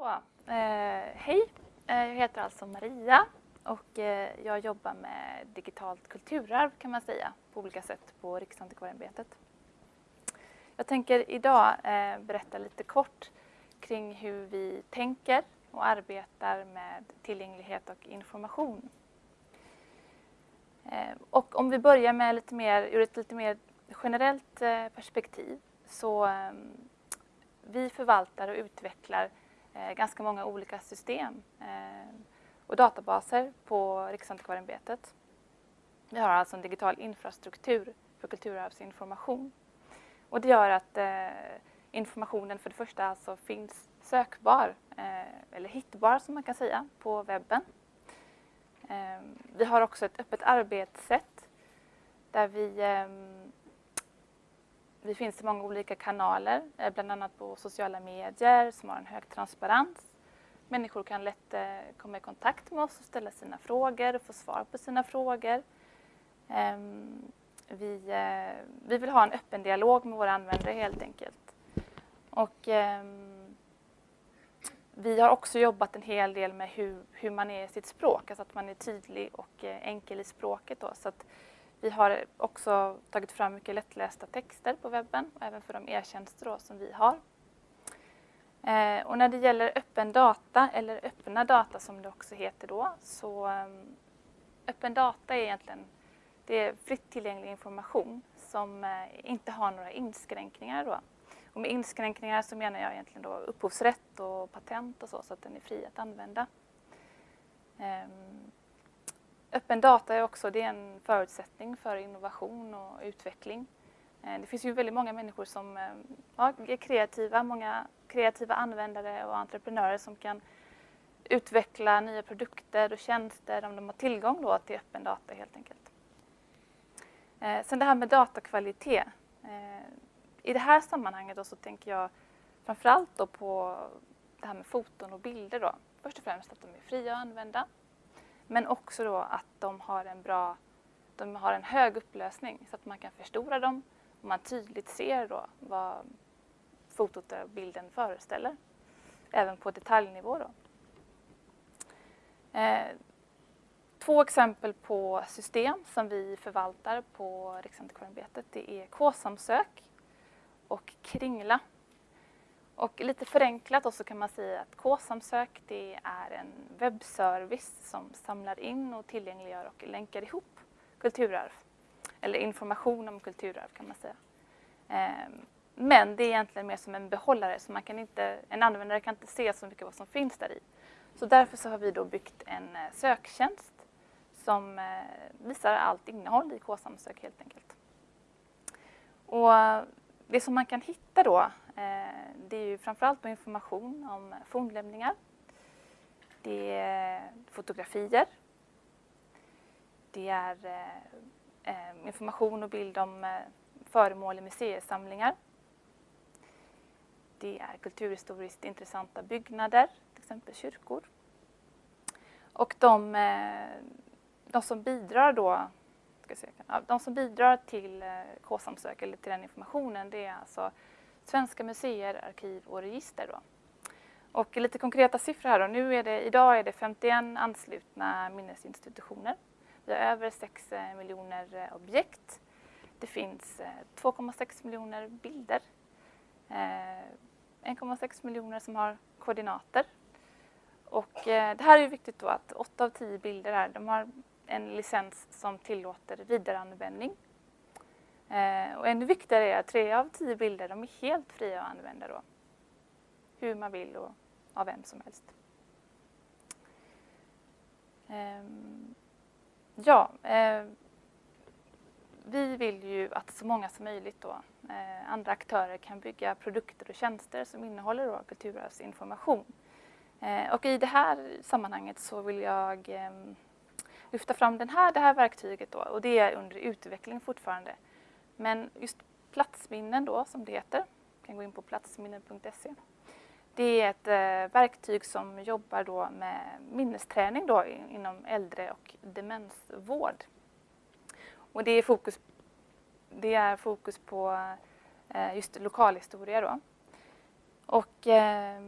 Så, eh, hej, eh, jag heter alltså Maria och eh, jag jobbar med digitalt kulturarv kan man säga på olika sätt på Riksantikvarieämbetet. Jag tänker idag eh, berätta lite kort kring hur vi tänker och arbetar med tillgänglighet och information. Eh, och om vi börjar med lite mer, ur ett lite mer generellt eh, perspektiv så ehm, vi förvaltar och utvecklar eh, Eh, ganska många olika system eh, och databaser på Riksantikvarieämbetet. Vi har alltså en digital infrastruktur för kulturarvsinformation. Och det gör att eh, informationen för det första alltså finns sökbar, eh, eller hittbar som man kan säga, på webben. Eh, vi har också ett öppet arbetssätt där vi vi finns i många olika kanaler, eh, bland annat på sociala medier som har en hög transparens. Människor kan lätt eh, komma i kontakt med oss och ställa sina frågor och få svar på sina frågor. Ehm, vi, eh, vi vill ha en öppen dialog med våra användare helt enkelt. Och, ehm, vi har också jobbat en hel del med hur, hur man är i sitt språk, alltså att man är tydlig och enkel i språket. Då, så att vi har också tagit fram mycket lättlästa texter på webben och även för de e-tjänster som vi har. Eh, och när det gäller öppen data, eller öppna data som det också heter då, så ehm, öppen data är egentligen det är fritt tillgänglig information som eh, inte har några inskränkningar. Då. Och med inskränkningar så menar jag egentligen då upphovsrätt och patent och så, så att den är fri att använda. Ehm, Öppen data är också det är en förutsättning för innovation och utveckling. Eh, det finns ju väldigt många människor som eh, ja, är kreativa, många kreativa användare och entreprenörer som kan utveckla nya produkter och tjänster om de har tillgång då till öppen data helt enkelt. Eh, sen det här med datakvalitet. Eh, I det här sammanhanget då så tänker jag framförallt då på det här med foton och bilder. Då. Först och främst att de är fria att använda. Men också då att de har en bra, de har en hög upplösning så att man kan förstora dem och man tydligt ser då vad fotot och bilden föreställer. Även på detaljnivå då. Eh, två exempel på system som vi förvaltar på Riksantikvarieämbetet det är K-samsök och Kringla. Och lite förenklat så kan man säga att K-samsök det är en webbservice som samlar in och tillgängliggör och länkar ihop kulturarv. Eller information om kulturarv kan man säga. Ehm, men det är egentligen mer som en behållare så man kan inte, en användare kan inte se så mycket vad som finns där i. Så därför så har vi då byggt en eh, söktjänst som eh, visar allt innehåll i K-samsök helt enkelt. Och eh, det som man kan hitta då, Eh, det är ju framförallt information om fornlämningar. Det är fotografier. Det är eh, eh, information och bild om föremål i museisamlingar. Det är kulturhistoriskt intressanta byggnader, till exempel kyrkor. Och de, de som bidrar då ska de som bidrar till K-samsök eller till den informationen det är alltså svenska museer, arkiv och register. Då. Och lite konkreta siffror här då. Nu är det, idag är det 51 anslutna minnesinstitutioner. Vi har över 6 eh, miljoner eh, objekt. Det finns eh, 2,6 miljoner bilder. 1,6 miljoner som har koordinater. Och det här är viktigt då att 8 av 10 bilder här, de har en licens som tillåter vidareanvändning. Eh, och ännu viktigare är att tre av tio bilder de är helt fria att använda då. Hur man vill och av vem som helst. Ehm, ja, eh, vi vill ju att så många som möjligt då, eh, andra aktörer kan bygga produkter och tjänster som innehåller då kulturarvsinformation. Och i det här sammanhanget så vill jag ehm, lyfta fram den här, det här verktyget då och det är under utveckling fortfarande. Men just platsminnen då som det heter, kan gå in på platsminnen.se. Det är ett eh, verktyg som jobbar då med minnesträning då inom äldre och demensvård. Och det är fokus, det är fokus på eh, just lokalhistoria då. Och eh,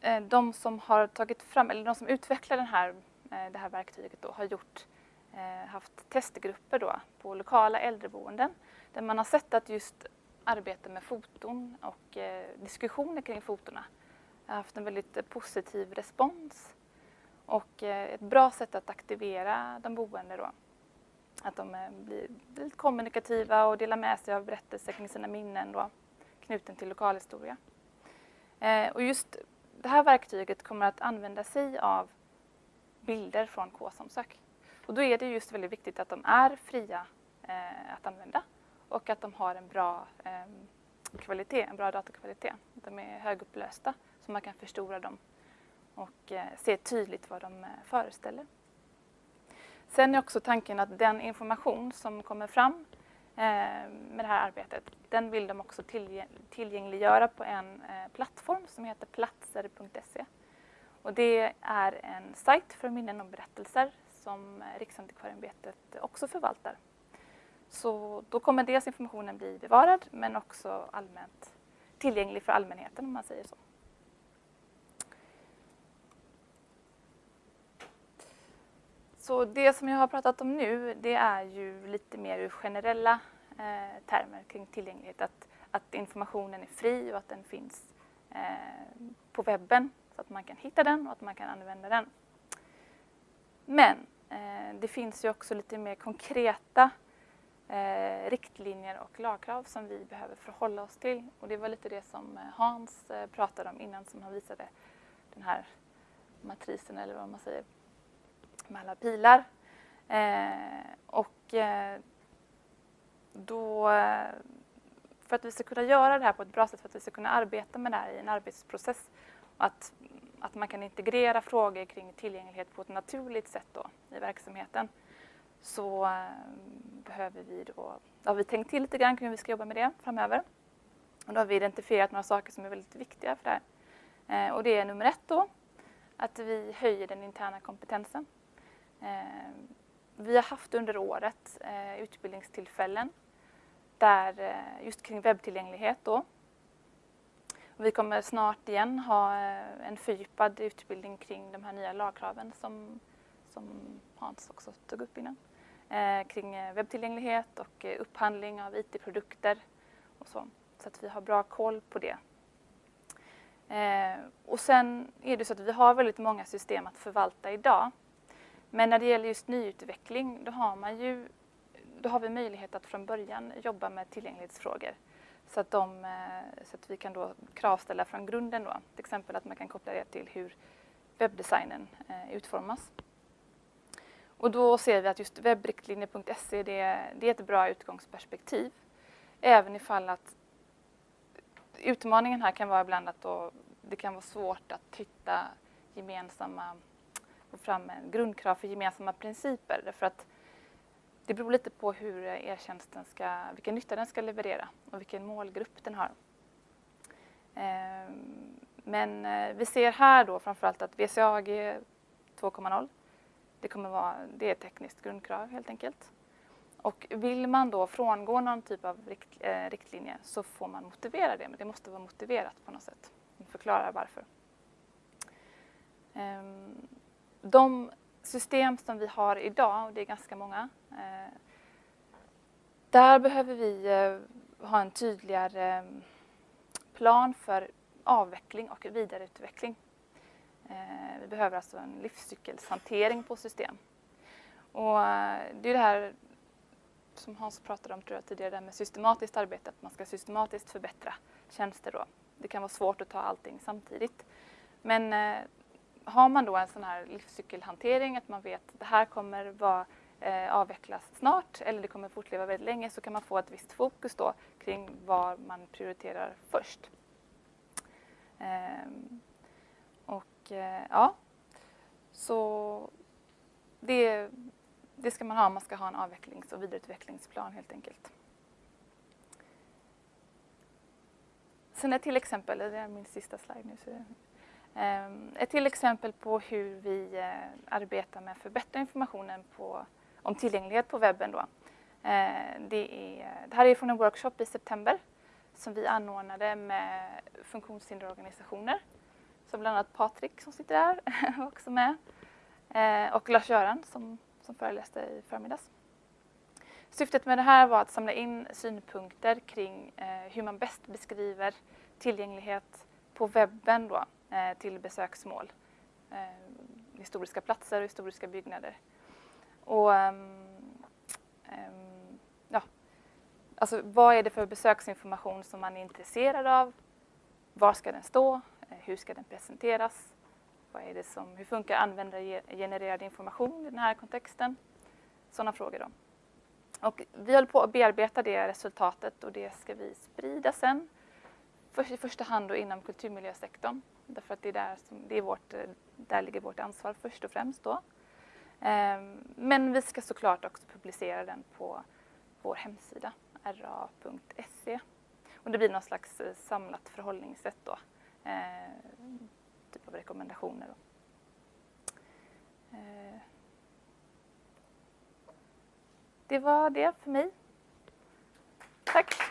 eh, de som har tagit fram, eller de som utvecklar den här, eh, det här verktyget då, har gjort, Eh, haft testgrupper då på lokala äldreboenden där man har sett att just arbete med foton och eh, diskussioner kring fotona har haft en väldigt eh, positiv respons och ett bra sätt att aktivera de boende då. Att de blir, blir kommunikativa och delar med sig av berättelser kring sina minnen då, knuten till lokalhistoria. Och just det här verktyget kommer att använda sig av bilder från K-samsök. Och då är det just väldigt viktigt att de är fria eh, att använda och att de har en bra eh, kvalitet, en bra datakvalitet. De är högupplösta så man kan förstora dem och eh, se tydligt vad de eh, föreställer. Sen är också tanken att den information som kommer fram eh, med det här arbetet, den vill de också tillgängliggöra på en eh, plattform som heter platser.se. Och det är en sajt för minnen och berättelser som Riksantikvarieämbetet också förvaltar. Så då kommer dels informationen bli bevarad men också allmänt tillgänglig för allmänheten om man säger så. Så det som jag har pratat om nu det är ju lite mer ur generella eh, termer kring tillgänglighet. Att, att informationen är fri och att den finns eh, på webben så att man kan hitta den och att man kan använda den. Men eh, det finns ju också lite mer konkreta eh, riktlinjer och lagkrav som vi behöver förhålla oss till. Och det var lite det som eh, Hans eh, pratade om innan som han visade den här matrisen eller vad man säger med alla pilar. Eh, och eh, då, eh, för att vi ska kunna göra det här på ett bra sätt, för att vi ska kunna arbeta med det här i en arbetsprocess, och att, att man kan integrera frågor kring tillgänglighet på ett naturligt sätt då, i verksamheten, så eh, behöver vi då, har vi tänkt till lite grann kring hur vi ska jobba med det framöver. Och då har vi identifierat några saker som är väldigt viktiga för det här. Eh, och det är nummer ett då, att vi höjer den interna kompetensen. Eh, vi har haft under året eh, utbildningstillfällen där, eh, just kring webbtillgänglighet. Då. Vi kommer snart igen ha eh, en fördjupad utbildning kring de här nya lagkraven som, som Hans också tog upp innan. Eh, kring eh, webbtillgänglighet och eh, upphandling av IT-produkter och så. Så att vi har bra koll på det. Eh, och sen är det så att vi har väldigt många system att förvalta idag. Men när det gäller just nyutveckling, då har, man ju, då har vi möjlighet att från början jobba med tillgänglighetsfrågor. Så att, de, eh, så att vi kan då kravställa från grunden. Då. Till exempel att man kan koppla det till hur webbdesignen eh, utformas. Och då ser vi att just webbriktlinjer.se det, det är ett bra utgångsperspektiv. Även ifall att utmaningen här kan vara ibland att då, det kan vara svårt att hitta gemensamma få fram en grundkrav för gemensamma principer. Därför att det beror lite på hur e-tjänsten ska, vilken nytta den ska leverera och vilken målgrupp den har. Ehm, men eh, vi ser här då framförallt att VCAG 2.0, det kommer vara, det är ett tekniskt grundkrav helt enkelt. Och vill man då frångå någon typ av rikt, eh, riktlinje så får man motivera det, men det måste vara motiverat på något sätt. Förklara varför. Ehm, de system som vi har idag, och det är ganska många, Eh, där behöver vi eh, ha en tydligare eh, plan för avveckling och vidareutveckling. Vi behöver alltså en livscykelshantering på system. Och det är det här som Hans pratade om tror jag, tidigare, det med systematiskt arbete, att man ska systematiskt förbättra tjänster. Då. Det kan vara svårt att ta allting samtidigt. Men har man då en sån här livscykelhantering, att man vet att det här kommer vara Eh, avvecklas snart eller det kommer fortleva väldigt länge så kan man få ett visst fokus då kring vad man prioriterar först. Ehm, och eh, ja, så det, det ska man ha, man ska ha en avvecklings och vidareutvecklingsplan helt enkelt. Sen ett till exempel, det är min sista slide nu. Så ehm, ett till exempel på hur vi eh, arbetar med att förbättra informationen på, om tillgänglighet på webben. Då. Eh, det, är, det här är från en workshop i september som vi anordnade med funktionshinderorganisationer som bland annat Patrik som sitter där var också med. Eh, och Lars-Göran som, som föreläste i förmiddags. Syftet med det här var att samla in synpunkter kring eh, hur man bäst beskriver tillgänglighet på webben då, till besöksmål. Historiska platser och historiska byggnader. Och, um, um, ja, alltså, vad är det för besöksinformation som man är intresserad av? Var ska den stå? Eh, hur ska den presenteras? Vad är det som, hur funkar användargenererad information i den här kontexten? Sådana frågor. Då. Och vi håller på att bearbeta det resultatet och det ska vi sprida sen. För, I första hand då inom kulturmiljösektorn. Därför att det är där, som, det är vårt, eh, där ligger vårt ansvar först och främst. Då. Ehm, men vi ska såklart också publicera den på vår hemsida ra.se. Och det blir något slags eh, samlat förhållningssätt då. Ehm, typ av rekommendationer. Då. Ehm. Det var det för mig. Tack